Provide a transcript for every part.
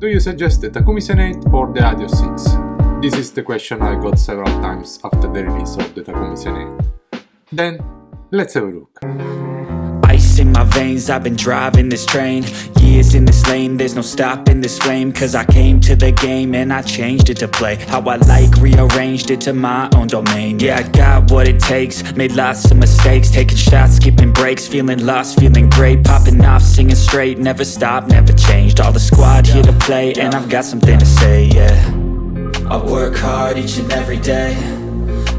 Do you suggest the Takumi Sen 8 or the Adios 6? This is the question I got several times after the release of the Takumi Sen 8. Then, let's have a look. My veins, I've been driving this train Years in this lane, there's no stopping this flame Cause I came to the game and I changed it to play How I like, rearranged it to my own domain. Yeah, I got what it takes, made lots of mistakes Taking shots, skipping breaks, feeling lost, feeling great Popping off, singing straight, never stopped, never changed. All the squad here to play and I've got something to say, yeah. I work hard each and every day.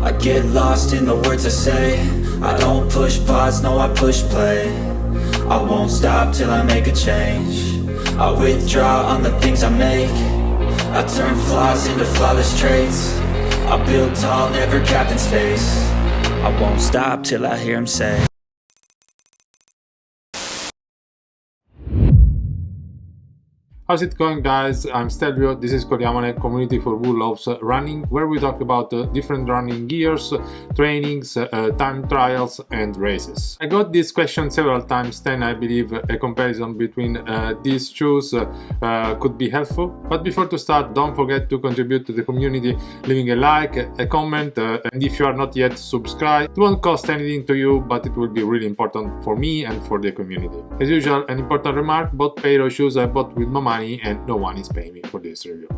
I get lost in the words I say I don't push pause, no I push play. I won't stop till I make a change. I withdraw on the things I make. I turn flaws into flawless traits. I build tall, never capped in space. I won't stop till I hear him say How's it going guys? I'm Stelvio, this is Codiamone, community for who running, where we talk about uh, different running gears, trainings, uh, time trials and races. I got this question several times, then I believe a comparison between uh, these shoes uh, could be helpful. But before to start, don't forget to contribute to the community, leaving a like, a comment, uh, and if you are not yet subscribed, it won't cost anything to you, but it will be really important for me and for the community. As usual, an important remark, both pair of shoes I bought with my money money and no one is paying me for this review.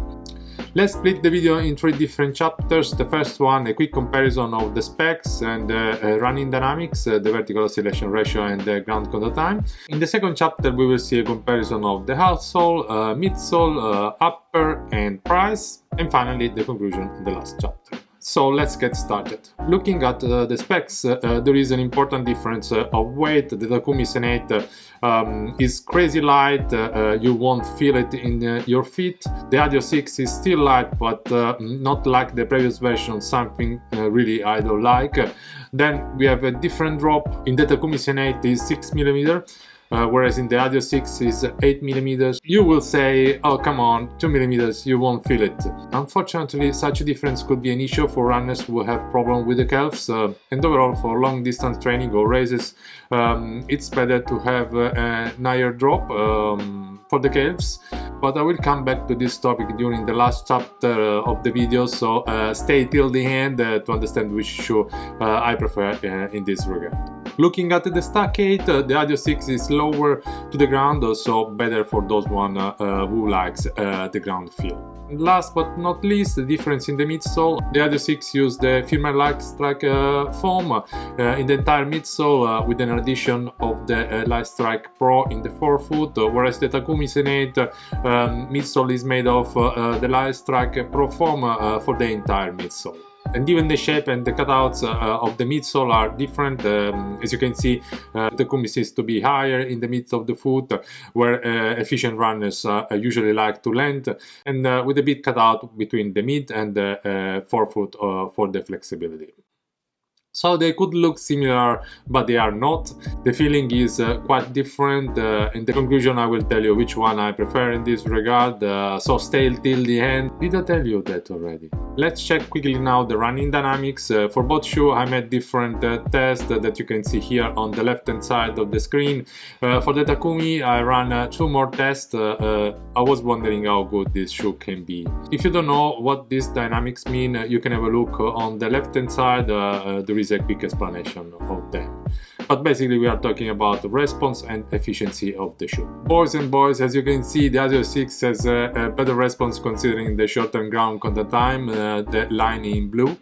Let's split the video in three different chapters. The first one, a quick comparison of the specs and uh, uh, running dynamics, uh, the vertical oscillation ratio and the ground contact time. In the second chapter, we will see a comparison of the outsole, uh, midsole, uh, upper and price. And finally, the conclusion in the last chapter. So let's get started. Looking at uh, the specs, uh, uh there is an important difference uh, of weight. The Takumi Sen 8 uh, um, is crazy light, uh, you won't feel it in your feet. The Adios 6 is still light, but not like the previous version, something really I don't like. Then we have a different drop. In the Takumi Sen 8 is 6 millimeter uh, whereas in the Adios 6 is 8 millimeters. You will say, oh come on, 2 millimeters, you won't feel it. Unfortunately, such a difference could be an issue for runners who have problem with the calves, uh, and overall for long distance training or races, um, it's better to have uh, a higher drop um, for the calves but I will come back to this topic during the last chapter uh, of the video so uh, stay till the end uh, to understand which shoe I prefer in this regard. Looking at the stack 8, the Adios 6 is lower to the ground, so better for those one who likes the ground feel. Last but not least, the difference in the midsole. The Adios 6 use the firmer Lightstrike uh, foam uh, in the entire midsole uh, with an addition of the uh, Lightstrike Pro in the forefoot, whereas the Takumi Sen 8 um, midsole is made of uh, the Lightstrike Pro foam uh, for the entire midsole and even the shape and the cutouts uh, of the midsole are different. Um, as you can see uh, the Takumi seems to be higher in the midst of the foot where uh, efficient runners usually like to land and with a bit cutout between the mid and the forefoot for the flexibility so they could look similar but they are not. The feeling is uh, quite different. Uh, in the conclusion i will tell you which one i prefer in this regard. Uh, so stay till the end. Did i tell you that already? Let's check quickly now the running dynamics. Uh, for both shoes, i made different uh, tests that you can see here on the left hand side of the screen. Uh, for the takumi i ran two more tests. I was wondering how good this shoe can be. If you don't know what these dynamics mean you can have a look on the left hand side there is is a quick explanation of them. But basically we are talking about the response and efficiency of the shoe. Boys and boys, as you can see, the Adios 6 has a, a better response considering the shortened ground contact time, uh, the line in blue.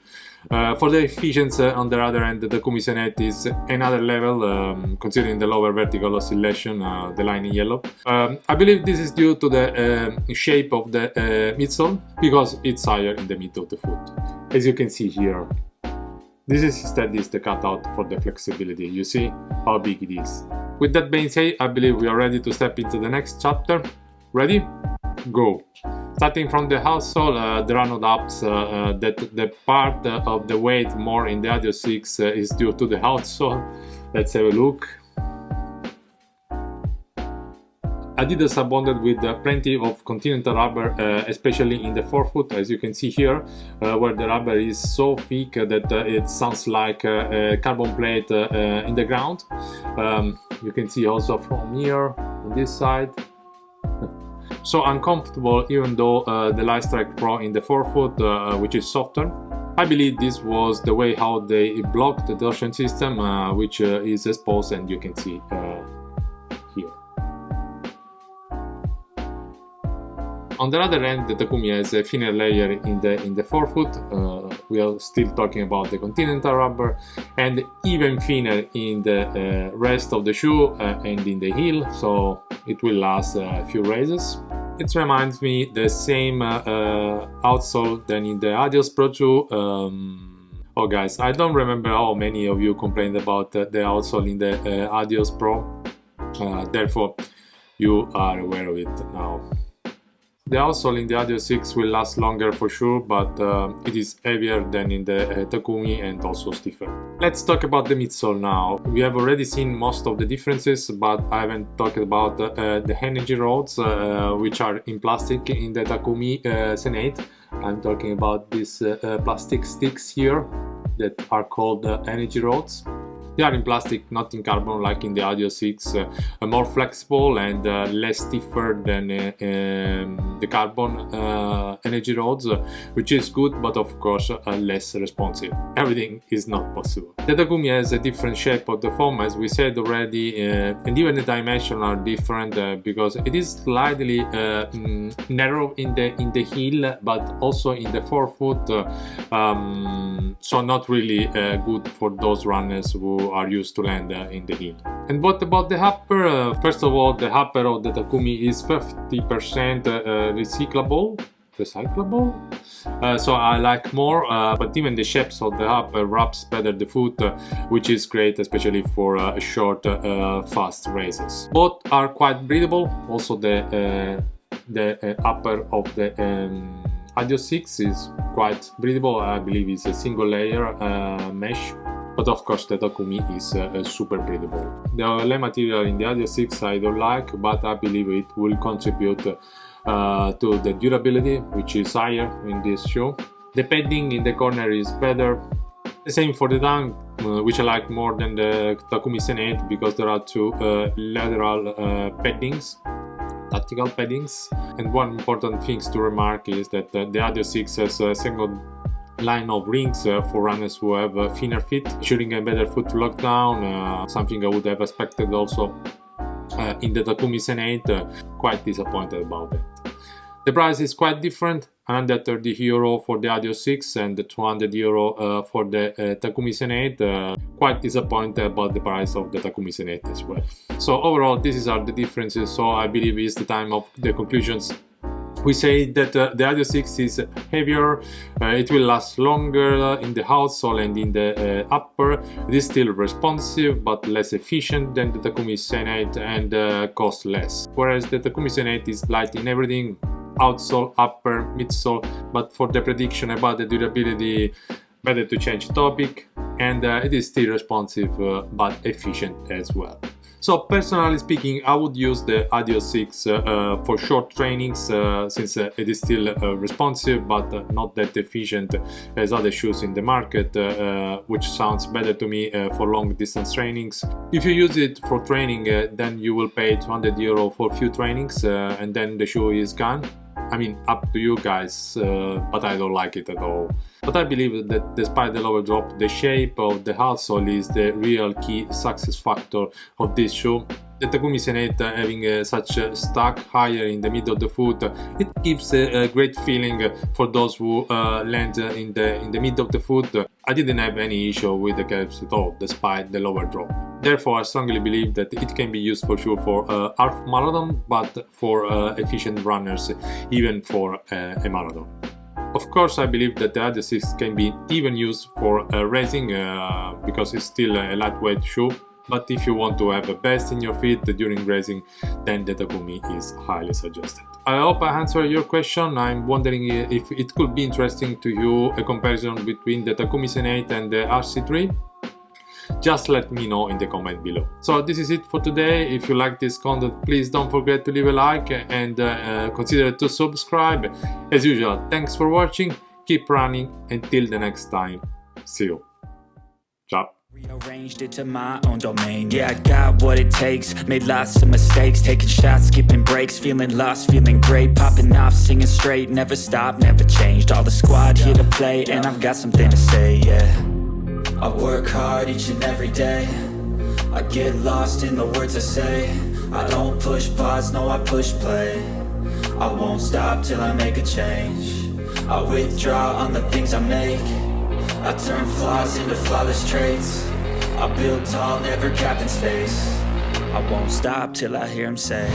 Uh, for the efficiency, on the other end, the Takumi Sen 8 is another level, um, considering the lower vertical oscillation, uh, the line in yellow. Um, I believe this is due to the uh, shape of the uh, midsole, because it's higher in the mid of the foot, as you can see here. This is instead is the cutout for the flexibility, you see how big it is. With that being said, I believe we are ready to step into the next chapter. Ready? Go! Starting from the outsole, uh, there are no doubts uh, uh, that the part of the weight more in the Adios 6 uh, is due to the outsole. Let's have a look. Adidas abundant with uh, plenty of continental rubber, uh, especially in the forefoot, as you can see here, uh, where the rubber is so thick that it sounds like a carbon plate in the ground. Um, you can see also from here, on this side, so uncomfortable even though uh, the Lightstrike Pro in the forefoot, uh, which is softer. I believe this was the way how they blocked the torsion system, uh, which is exposed and you can see On the other end, the Takumi has a thinner layer in the in the forefoot. Uh, we are still talking about the Continental rubber, and even thinner in the uh, rest of the shoe uh, and in the heel, so it will last a few races. It reminds me the same uh, uh, outsole than in the Adios Pro 2. Um, oh guys, I don't remember how many of you complained about uh, the outsole in the Adios Pro. therefore, you are aware of it now. The outsole in the Adios 6 will last longer for sure, but uh, it is heavier than in the uh, Takumi and also stiffer. Let's talk about the midsole now. We have already seen most of the differences, but I haven't talked about uh, the energy rods, uh, which are in plastic in the Takumi uh, Sen 8. I'm talking about these uh, plastic sticks here that are called energy rods. They are in plastic, not in carbon like in the Adios 6, uh, more flexible and uh, less stiffer than uh, um, the carbon uh, energy rods, uh, which is good, but of course uh, less responsive. Everything is not possible. The Takumi has a different shape of the foam, as we said already, and even the dimensions are different because it is slightly mm, narrow in the in the heel, but also in the forefoot, um, so not really good for those runners who are used to land uh, in the heel. And what about the upper? Uh, first of all, the upper of the Takumi is 50% uh, recyclable recyclable? Uh, so I like more uh, but even the shapes of the hub uh, wraps better the foot which is great especially for short fast races. Both are quite breathable. Also the the upper of the um, Adios 6 is quite breathable. I believe it's a single layer mesh but of course the Takumi is uh, super breathable. The OLA material in the Adios 6 I don't like, but I believe it will contribute uh, to the durability, which is higher in this shoe. The padding in the corner is better. The same for the tongue, uh, which I like more than the Takumi Sen 8 because there are two uh, lateral uh, paddings tactical paddings and one important thing to remark is that uh, the Adios 6 has a single line of rings uh, for runners who have thinner feet, ensuring a better foot lockdown, uh, something I would have expected also uh, in the Takumi Sen 8, quite disappointed about that. The price is quite different, 130 euro for the Adios 6 and 200 euro uh, for the uh, Takumi Sen 8. Uh, quite disappointed about the price of the Takumi Senate as well. So overall, these are the differences, so I believe it's the time of the conclusions we say that uh, the Adios 6 is heavier, uh, it will last longer in the outsole and in the uh, upper. It is still responsive but less efficient than the Takumi Sen 8 and uh, costs less. Whereas the Takumi Sen 8 is light in everything, outsole, upper, midsole, but for the prediction about the durability, better to change topic and uh, it is still responsive uh, but efficient as well. So personally speaking, I would use the Adios 6 uh, uh, for short trainings uh, since uh, it is still uh, responsive but uh, not that efficient as other shoes in the market, which sounds better to me for long distance trainings. If you use it for training, then you will pay 200 euro for few trainings and then the shoe is gone. I mean, up to you guys, uh, but I don't like it at all. But I believe that despite the lower drop, the shape of the outsole is the real key success factor of this shoe. The Takumi Sen 8 having uh, such a stack higher in the middle of the foot, it gives a, a great feeling for those who uh, land in the in the middle of the foot. I didn't have any issue with the caps at all, despite the lower drop. Therefore, I strongly believe that it can be used for sure for uh, half marathon, but for uh, efficient runners, even for uh, a marathon. Of course, I believe that the Adios 6 can be even used for uh, racing uh, because it's still a lightweight shoe. But if you want to have a best in your feet during racing, then the Takumi is highly suggested. I hope I answered your question. I'm wondering if it could be interesting to you a comparison between the Takumi Sen 8 and the RC3 just let me know in the comment below. So this is it for today. If you like this content, please don't forget to leave a like and uh, uh, consider to subscribe. As usual, thanks for watching, keep running, until the next time. See you. Ciao. Rearranged it to my own domain. Yeah, I got what it takes. Made lots of mistakes. Taking shots, skipping breaks. Feeling lost, feeling great Popping off, singing straight. Never stopped, never changed. All the squad here to play And I've got something to say, yeah. I work hard each and every day. I get lost in the words I say. I don't push pause, no I push play. I won't stop till I make a change. I withdraw on the things I make I turn flaws into flawless traits. I build tall, never capped in space. I won't stop till I hear him say